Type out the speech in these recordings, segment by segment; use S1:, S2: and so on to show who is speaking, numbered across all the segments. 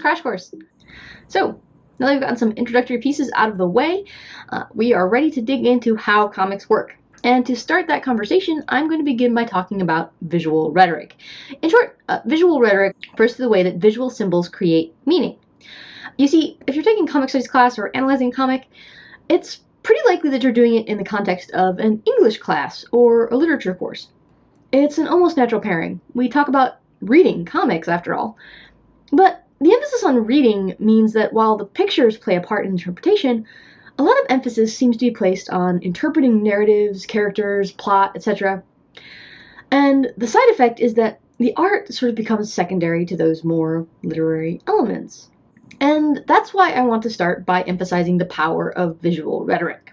S1: Crash Course. So, now that we've gotten some introductory pieces out of the way, uh, we are ready to dig into how comics work. And to start that conversation, I'm going to begin by talking about visual rhetoric. In short, uh, visual rhetoric refers to the way that visual symbols create meaning. You see, if you're taking comic studies class or analyzing a comic, it's pretty likely that you're doing it in the context of an English class or a literature course. It's an almost natural pairing. We talk about reading comics, after all. But the emphasis on reading means that while the pictures play a part in interpretation, a lot of emphasis seems to be placed on interpreting narratives, characters, plot, etc. And the side effect is that the art sort of becomes secondary to those more literary elements. And that's why I want to start by emphasizing the power of visual rhetoric.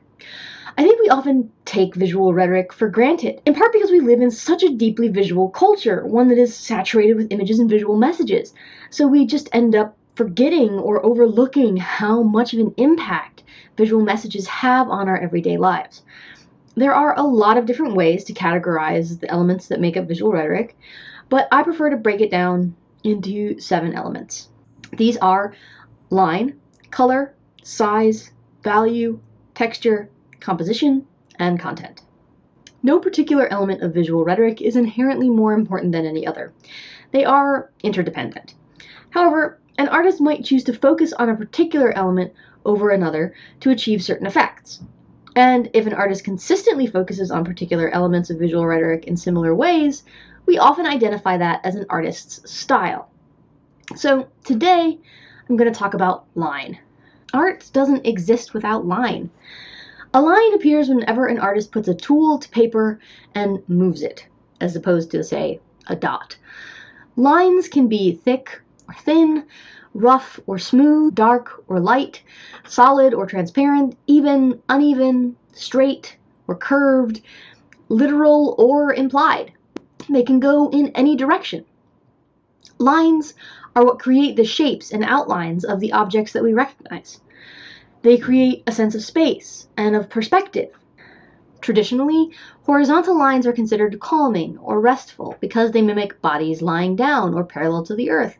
S1: I think we often take visual rhetoric for granted, in part because we live in such a deeply visual culture, one that is saturated with images and visual messages. So we just end up forgetting or overlooking how much of an impact visual messages have on our everyday lives. There are a lot of different ways to categorize the elements that make up visual rhetoric, but I prefer to break it down into seven elements. These are line, color, size, value, texture, composition, and content. No particular element of visual rhetoric is inherently more important than any other. They are interdependent. However, an artist might choose to focus on a particular element over another to achieve certain effects. And if an artist consistently focuses on particular elements of visual rhetoric in similar ways, we often identify that as an artist's style. So today, I'm going to talk about line. Art doesn't exist without line. A line appears whenever an artist puts a tool to paper and moves it, as opposed to, say, a dot. Lines can be thick or thin, rough or smooth, dark or light, solid or transparent, even, uneven, straight or curved, literal or implied. They can go in any direction. Lines are what create the shapes and outlines of the objects that we recognize. They create a sense of space and of perspective. Traditionally, horizontal lines are considered calming or restful because they mimic bodies lying down or parallel to the earth,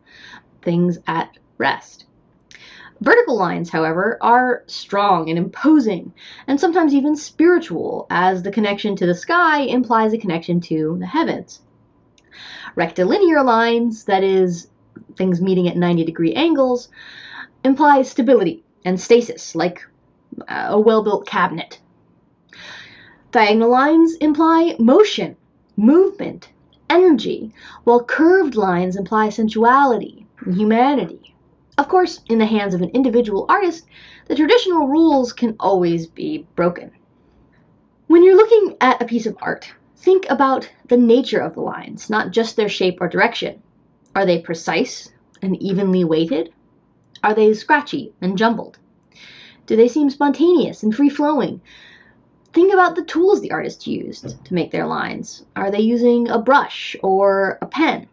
S1: things at rest. Vertical lines, however, are strong and imposing, and sometimes even spiritual, as the connection to the sky implies a connection to the heavens. Rectilinear lines, that is, things meeting at 90 degree angles, imply stability and stasis, like uh, a well built cabinet. Diagonal lines imply motion, movement, energy, while curved lines imply sensuality and humanity. Of course, in the hands of an individual artist, the traditional rules can always be broken. When you're looking at a piece of art, think about the nature of the lines, not just their shape or direction. Are they precise and evenly weighted? Are they scratchy and jumbled? Do they seem spontaneous and free flowing? Think about the tools the artist used to make their lines. Are they using a brush or a pen?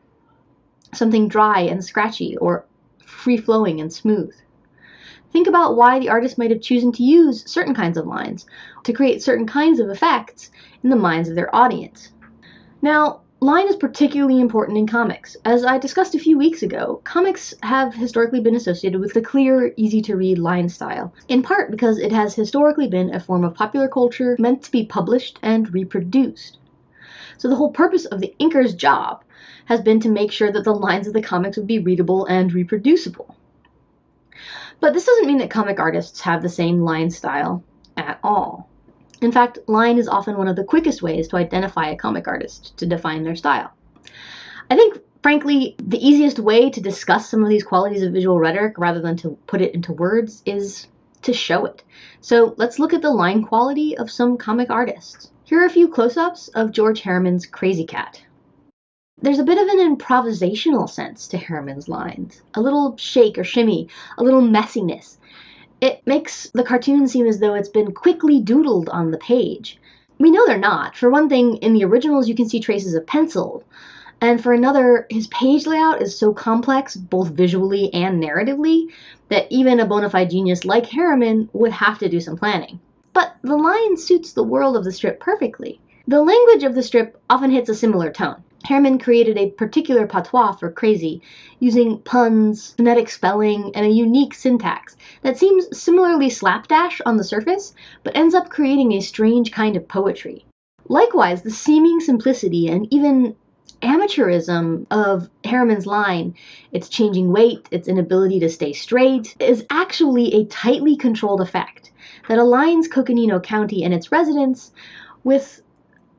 S1: Something dry and scratchy or free flowing and smooth? Think about why the artist might have chosen to use certain kinds of lines to create certain kinds of effects in the minds of their audience. Now, Line is particularly important in comics. As I discussed a few weeks ago, comics have historically been associated with the clear, easy to read line style, in part because it has historically been a form of popular culture meant to be published and reproduced. So the whole purpose of the inker's job has been to make sure that the lines of the comics would be readable and reproducible. But this doesn't mean that comic artists have the same line style at all. In fact, line is often one of the quickest ways to identify a comic artist, to define their style. I think, frankly, the easiest way to discuss some of these qualities of visual rhetoric rather than to put it into words is to show it. So let's look at the line quality of some comic artists. Here are a few close ups of George Herriman's Krazy Kat. There's a bit of an improvisational sense to Herriman's lines, a little shake or shimmy, a little messiness, it makes the cartoon seem as though it's been quickly doodled on the page. We know they're not. For one thing, in the originals, you can see traces of pencil. And for another, his page layout is so complex, both visually and narratively, that even a bona fide genius like Herriman would have to do some planning. But the line suits the world of the strip perfectly. The language of the strip often hits a similar tone. Herriman created a particular patois for Krazy, using puns, phonetic spelling, and a unique syntax that seems similarly slapdash on the surface, but ends up creating a strange kind of poetry. Likewise, the seeming simplicity and even amateurism of Herriman's line, its changing weight, its inability to stay straight, is actually a tightly controlled effect that aligns Coconino County and its residents with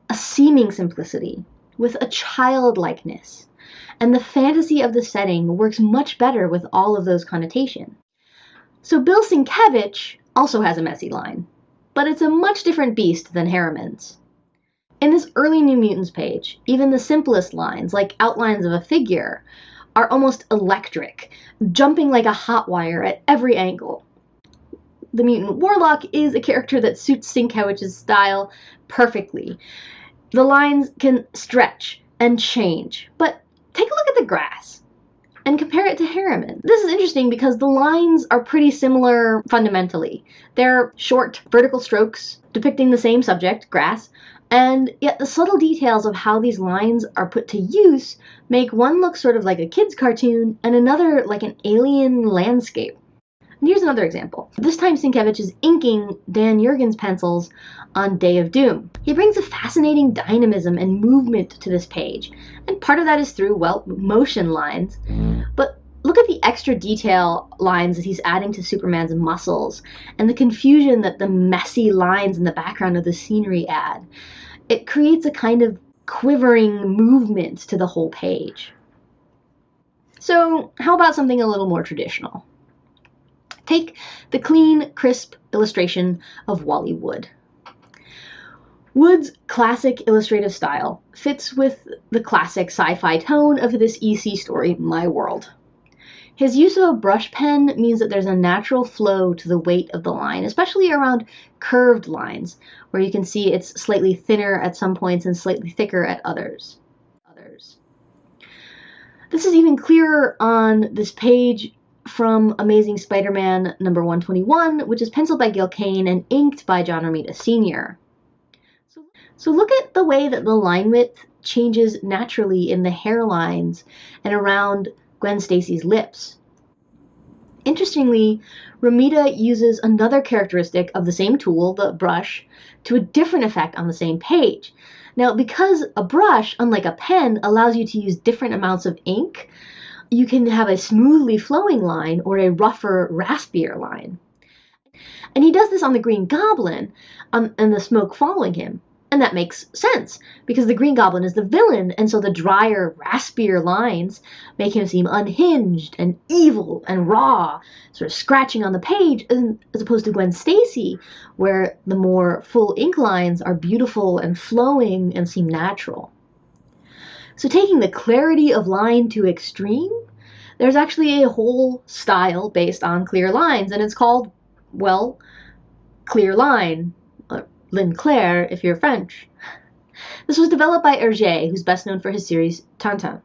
S1: a seeming simplicity, with a childlikeness. And the fantasy of the setting works much better with all of those connotations. So Bill Sienkiewicz also has a messy line, but it's a much different beast than Herriman's. In this early New Mutants page, even the simplest lines, like outlines of a figure, are almost electric, jumping like a hot wire at every angle. The mutant warlock is a character that suits Sienkiewicz's style perfectly. The lines can stretch and change, but take a look at the grass and compare it to Herriman. This is interesting because the lines are pretty similar fundamentally. They're short, vertical strokes depicting the same subject, grass, and yet the subtle details of how these lines are put to use make one look sort of like a kid's cartoon and another like an alien landscape. And here's another example. This time Sienkiewicz is inking Dan Jurgens' pencils on Day of Doom. He brings a fascinating dynamism and movement to this page, and part of that is through, well, motion lines. But look at the extra detail lines that he's adding to Superman's muscles and the confusion that the messy lines in the background of the scenery add. It creates a kind of quivering movement to the whole page. So, how about something a little more traditional? Take the clean, crisp illustration of Wally Wood. Wood's classic illustrative style fits with the classic sci fi tone of this EC story, My World. His use of a brush pen means that there's a natural flow to the weight of the line, especially around curved lines, where you can see it's slightly thinner at some points and slightly thicker at others. Others. This is even clearer on this page from Amazing Spider-Man number 121, which is penciled by Gil Kane and inked by John Romita Sr. So, so look at the way that the line width changes naturally in the hairlines and around Gwen Stacy's lips. Interestingly, Romita uses another characteristic of the same tool, the brush, to a different effect on the same page. Now, because a brush, unlike a pen, allows you to use different amounts of ink, you can have a smoothly flowing line or a rougher, raspier line. And he does this on the Green Goblin um, and the smoke following him. And that makes sense because the Green Goblin is the villain, and so the drier, raspier lines make him seem unhinged and evil and raw, sort of scratching on the page, as opposed to Gwen Stacy, where the more full ink lines are beautiful and flowing and seem natural. So, taking the clarity of line to extreme, there's actually a whole style based on clear lines, and it's called, well, clear line uh, ligne claire if you're French. This was developed by Hergé, who's best known for his series Tintin.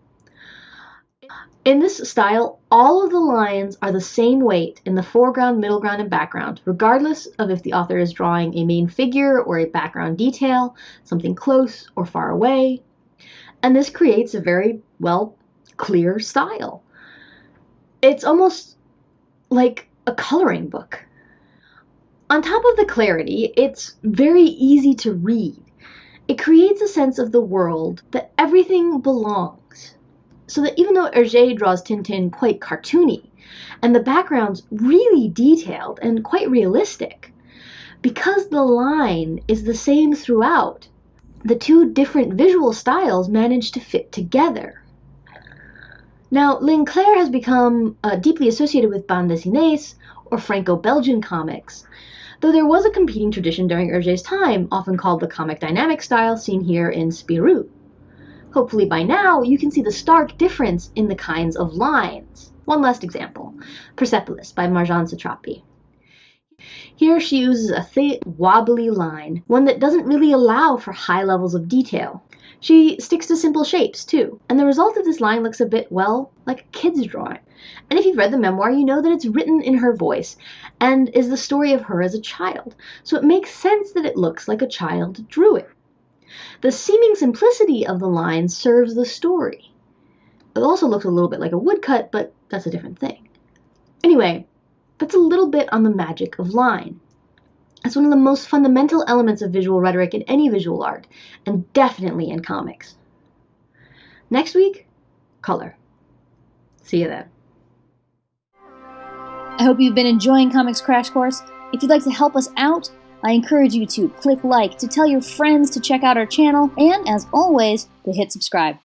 S1: In this style, all of the lines are the same weight in the foreground, middle ground, and background, regardless of if the author is drawing a main figure or a background detail, something close or far away. And this creates a very, well, clear style. It's almost like a coloring book. On top of the clarity, it's very easy to read. It creates a sense of the world that everything belongs. So that even though Hergé draws Tintin quite cartoony, and the background's really detailed and quite realistic, because the line is the same throughout, the two different visual styles manage to fit together. Now, ligne claire has become uh, deeply associated with bande dessinées or Franco-Belgian comics, though there was a competing tradition during Hergé's time, often called the comic dynamic style seen here in Spirou. Hopefully by now you can see the stark difference in the kinds of lines. One last example, Persepolis by Marjane Satrapi. Here she uses a thick, wobbly line, one that doesn't really allow for high levels of detail. She sticks to simple shapes, too, and the result of this line looks a bit, well, like a kid's drawing. And if you've read the memoir, you know that it's written in her voice and is the story of her as a child. So it makes sense that it looks like a child drew it. The seeming simplicity of the line serves the story. It also looks a little bit like a woodcut, but that's a different thing. Anyway, that's a little bit on the magic of line. It's one of the most fundamental elements of visual rhetoric in any visual art, and definitely in comics. Next week, color. See you then.
S2: I hope you've been enjoying Comics Crash Course. If you'd like to help us out, I encourage you to click like, to tell your friends to check out our channel, and as always, to hit subscribe.